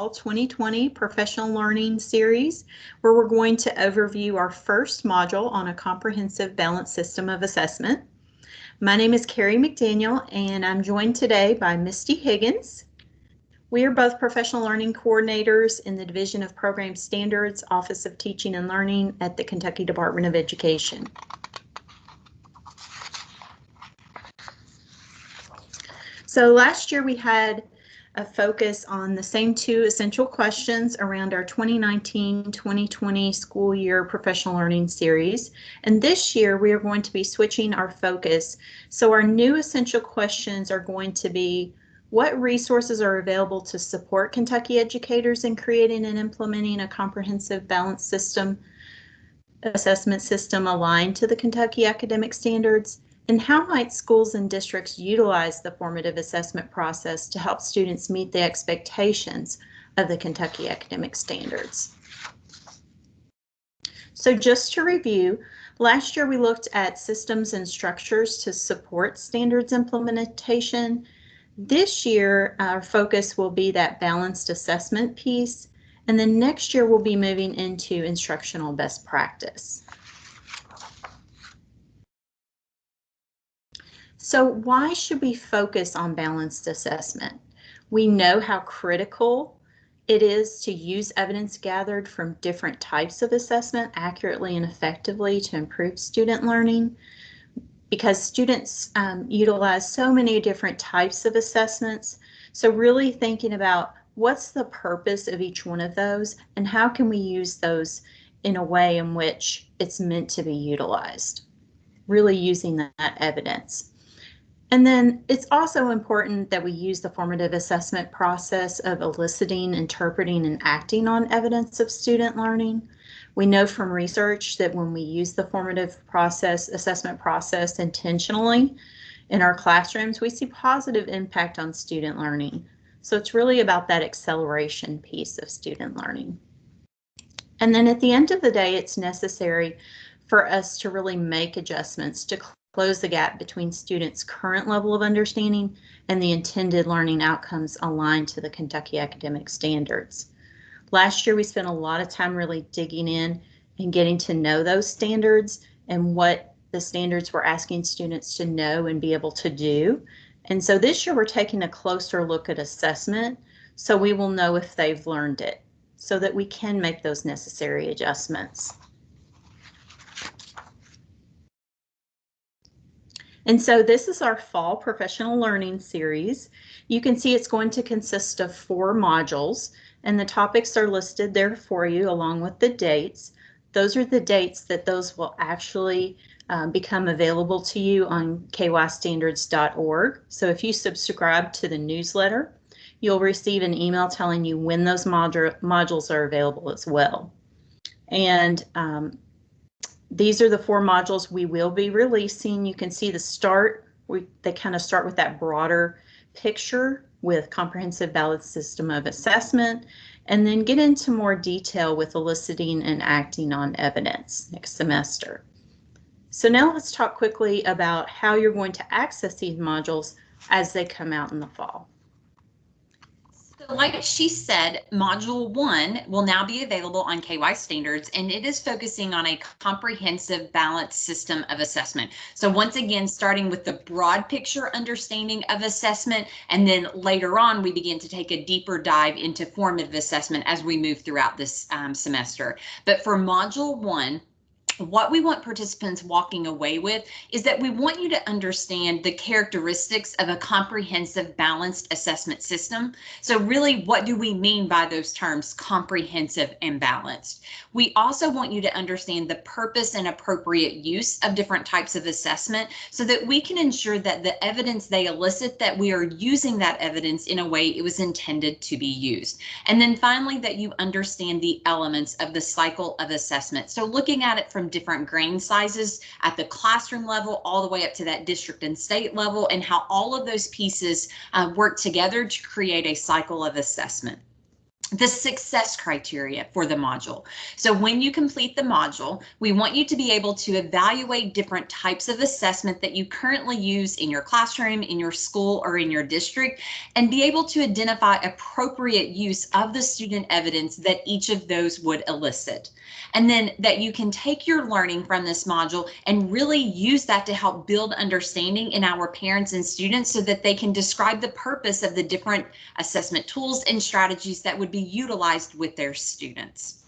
2020 Professional Learning Series, where we're going to overview our first module on a comprehensive balanced system of assessment. My name is Carrie McDaniel, and I'm joined today by Misty Higgins. We are both professional learning coordinators in the Division of Program Standards, Office of Teaching and Learning at the Kentucky Department of Education. So last year we had a focus on the same two essential questions around our 2019-2020 school year professional learning series. And this year we are going to be switching our focus. So our new essential questions are going to be what resources are available to support Kentucky educators in creating and implementing a comprehensive balanced system assessment system aligned to the Kentucky academic standards? And how might schools and districts utilize the formative assessment process to help students meet the expectations of the Kentucky academic standards? So just to review, last year we looked at systems and structures to support standards implementation. This year, our focus will be that balanced assessment piece, and then next year we'll be moving into instructional best practice. So why should we focus on balanced assessment? We know how critical it is to use evidence gathered from different types of assessment accurately and effectively to improve student learning because students um, utilize so many different types of assessments. So really thinking about what's the purpose of each one of those and how can we use those in a way in which it's meant to be utilized. Really using that evidence. And then it's also important that we use the formative assessment process of eliciting, interpreting, and acting on evidence of student learning. We know from research that when we use the formative process, assessment process intentionally in our classrooms, we see positive impact on student learning. So it's really about that acceleration piece of student learning. And then at the end of the day, it's necessary for us to really make adjustments to close the gap between students' current level of understanding and the intended learning outcomes aligned to the Kentucky academic standards. Last year, we spent a lot of time really digging in and getting to know those standards and what the standards we're asking students to know and be able to do. And so this year, we're taking a closer look at assessment so we will know if they've learned it so that we can make those necessary adjustments. And so this is our fall professional learning series. You can see it's going to consist of four modules and the topics are listed there for you along with the dates. Those are the dates that those will actually um, become available to you on kystandards.org. So if you subscribe to the newsletter, you'll receive an email telling you when those modu modules are available as well. And um, these are the four modules we will be releasing. You can see the start, we, they kind of start with that broader picture with comprehensive balanced system of assessment, and then get into more detail with eliciting and acting on evidence next semester. So now let's talk quickly about how you're going to access these modules as they come out in the fall. Like she said, module one will now be available on KY standards and it is focusing on a comprehensive balanced system of assessment. So once again, starting with the broad picture understanding of assessment, and then later on, we begin to take a deeper dive into formative assessment as we move throughout this um, semester. But for module one, what we want participants walking away with is that we want you to understand the characteristics of a comprehensive balanced assessment system. So really, what do we mean by those terms comprehensive and balanced? We also want you to understand the purpose and appropriate use of different types of assessment so that we can ensure that the evidence they elicit that we are using that evidence in a way it was intended to be used. And then finally, that you understand the elements of the cycle of assessment. So looking at it from from different grain sizes at the classroom level all the way up to that district and state level and how all of those pieces uh, work together to create a cycle of assessment. The success criteria for the module. So when you complete the module, we want you to be able to evaluate different types of assessment that you currently use in your classroom, in your school, or in your district, and be able to identify appropriate use of the student evidence that each of those would elicit. And then that you can take your learning from this module and really use that to help build understanding in our parents and students so that they can describe the purpose of the different assessment tools and strategies that would be utilized with their students.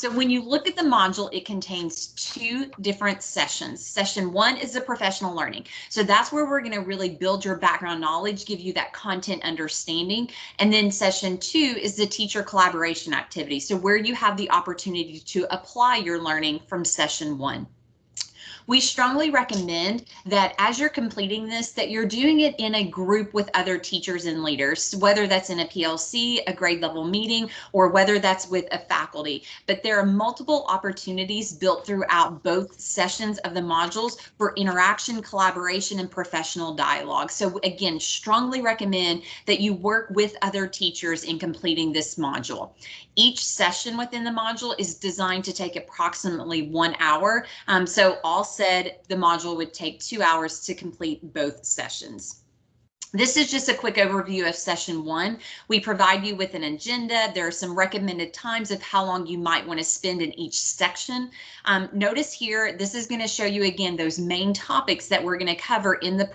So when you look at the module, it contains two different sessions. Session one is the professional learning. So that's where we're going to really build your background knowledge, give you that content understanding. And then session two is the teacher collaboration activity. So where you have the opportunity to apply your learning from session one. We strongly recommend that as you're completing this, that you're doing it in a group with other teachers and leaders, whether that's in a PLC, a grade level meeting, or whether that's with a faculty. But there are multiple opportunities built throughout both sessions of the modules for interaction, collaboration, and professional dialogue. So again, strongly recommend that you work with other teachers in completing this module. Each session within the module is designed to take approximately one hour. Um, so all said, the module would take two hours to complete both sessions. This is just a quick overview of session one. We provide you with an agenda. There are some recommended times of how long you might want to spend in each section. Um, notice here, this is going to show you again those main topics that we're going to cover in the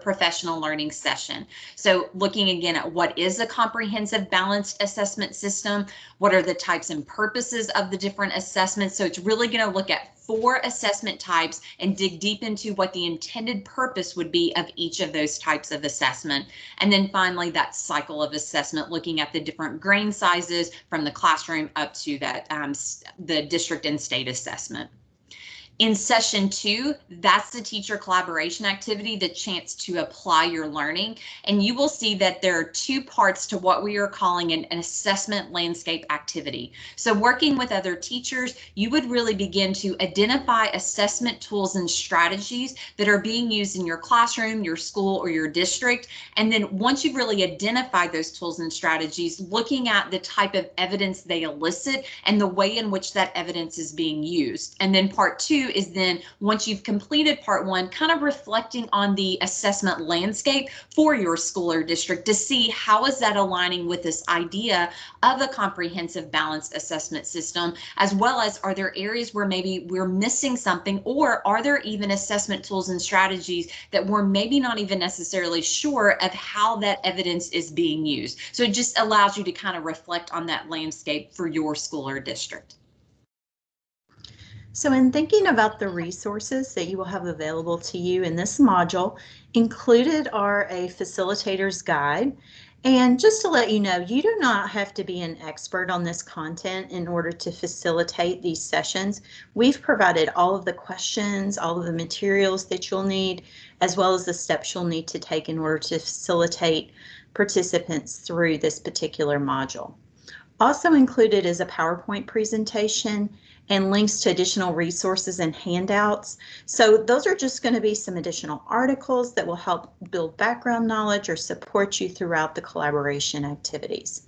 professional learning session. So looking again at what is a comprehensive balanced assessment system, what are the types and purposes of the different assessments. So it's really going to look at four assessment types and dig deep into what the intended purpose would be of each of those types of assessment. And then finally, that cycle of assessment, looking at the different grain sizes from the classroom up to that um, the district and state assessment. In session two, that's the teacher collaboration activity, the chance to apply your learning. And you will see that there are two parts to what we are calling an, an, assessment landscape activity. So working with other teachers, you would really begin to identify assessment tools and strategies that are being used in your classroom, your school, or your district. And then once you've really identified those tools and strategies, looking at the type of evidence they elicit and the way in which that evidence is being used. And then part is then once you've completed part one, kind of reflecting on the assessment landscape for your school or district to see how is that aligning with this idea of a comprehensive balanced assessment system, as well as are there areas where maybe we're missing something or are there even assessment tools and strategies that we're maybe not even necessarily sure of how that evidence is being used. So it just allows you to kind of reflect on that landscape for your school or district. So in thinking about the resources that you will have available to you in this module, included are a facilitator's guide. And just to let you know, you do not have to be an expert on this content in order to facilitate these sessions. We've provided all of the questions, all of the materials that you'll need, as well as the steps you'll need to take in order to facilitate participants through this particular module. Also included is a PowerPoint presentation and links to additional resources and handouts. So those are just going to be some additional articles that will help build background knowledge or support you throughout the collaboration activities.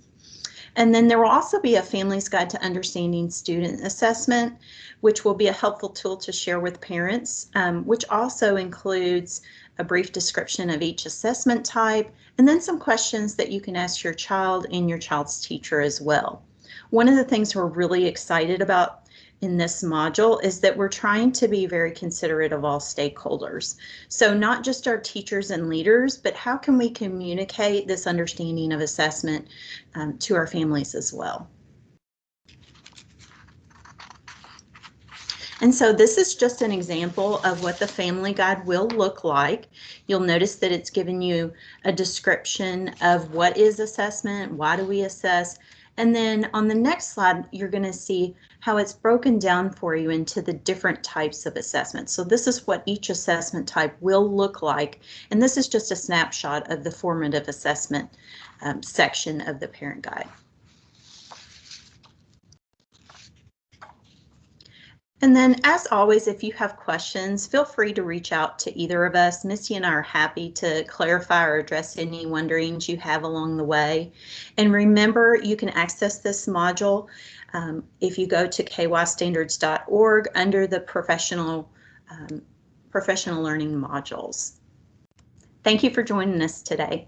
And then there will also be a Family's Guide to Understanding Student Assessment, which will be a helpful tool to share with parents, um, which also includes a brief description of each assessment type, and then some questions that you can ask your child and your child's teacher as well. One of the things we're really excited about in this module is that we're trying to be very considerate of all stakeholders. So not just our teachers and leaders, but how can we communicate this understanding of assessment um, to our families as well. And so this is just an example of what the family guide will look like. You'll notice that it's given you a description of what is assessment, why do we assess, and then on the next slide, you're going to see how it's broken down for you into the different types of assessments. So this is what each assessment type will look like. And this is just a snapshot of the formative assessment um, section of the parent guide. And then, as always, if you have questions, feel free to reach out to either of us. Missy and I are happy to clarify or address any wonderings you have along the way. And remember, you can access this module um, if you go to kystandards.org under the professional um, professional learning modules. Thank you for joining us today.